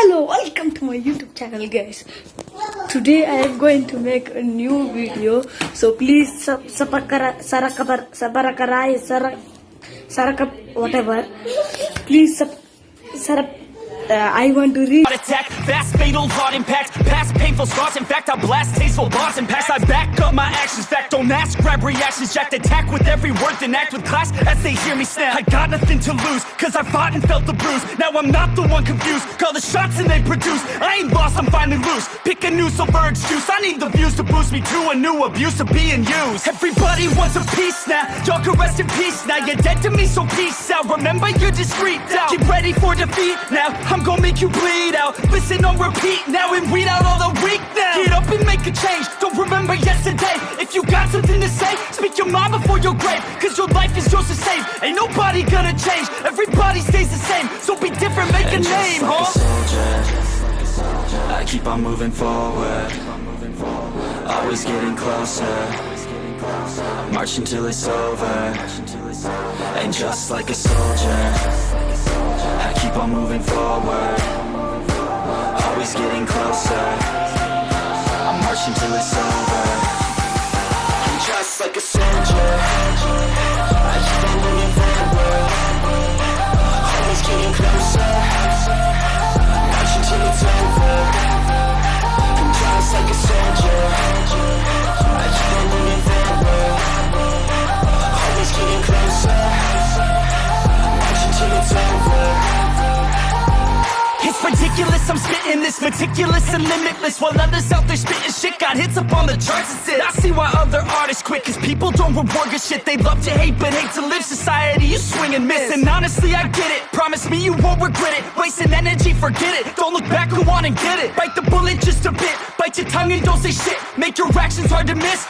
Hello, welcome to my YouTube channel, guys. Today I am going to make a new video, so please sub sabakara sarakabar sabarakarai sarak sarakap whatever. Please sarap. Uh, I want to read. Attack, fast fatal heart impact In fact I blast tasteful bars and pass. I back up my actions, fact don't ask. Grab reactions, jacked attack with every word Then act with class as they hear me snap. I got nothing to lose, cause I fought and felt the bruise. Now I'm not the one confused, call the shots and they produce. I ain't lost, I'm finally loose, pick a new silver excuse I need the views to boost me to a new abuse of being used. Everybody wants a piece now, y'all can rest in peace now. You're dead to me, so peace out, remember you're discreet out Get ready for defeat now, I'm gonna make you bleed out. Listen on repeat now and weed out all the weak now Get up and make a change, don't remember yesterday If you got something to say, speak your mind before your grave Cause your life is yours to save, ain't nobody gonna change Everybody stays the same, so be different, make a And name, just like huh? a soldier, I keep on moving forward. Always getting closer. Marching till it's over. And just like a soldier, I keep on moving forward. Always getting closer. I'm spitting this meticulous and limitless While others out there spitting shit. Got hits up on the charts and shit. I see why other artists quit, cause people don't reward good shit. They love to hate, but hate to live. Society, you swing and miss And honestly, I get it, promise me you won't regret it. Wasting energy, forget it, don't look back, go on and get it. Bite the bullet just a bit, bite your tongue and don't say shit. Make your actions hard to miss,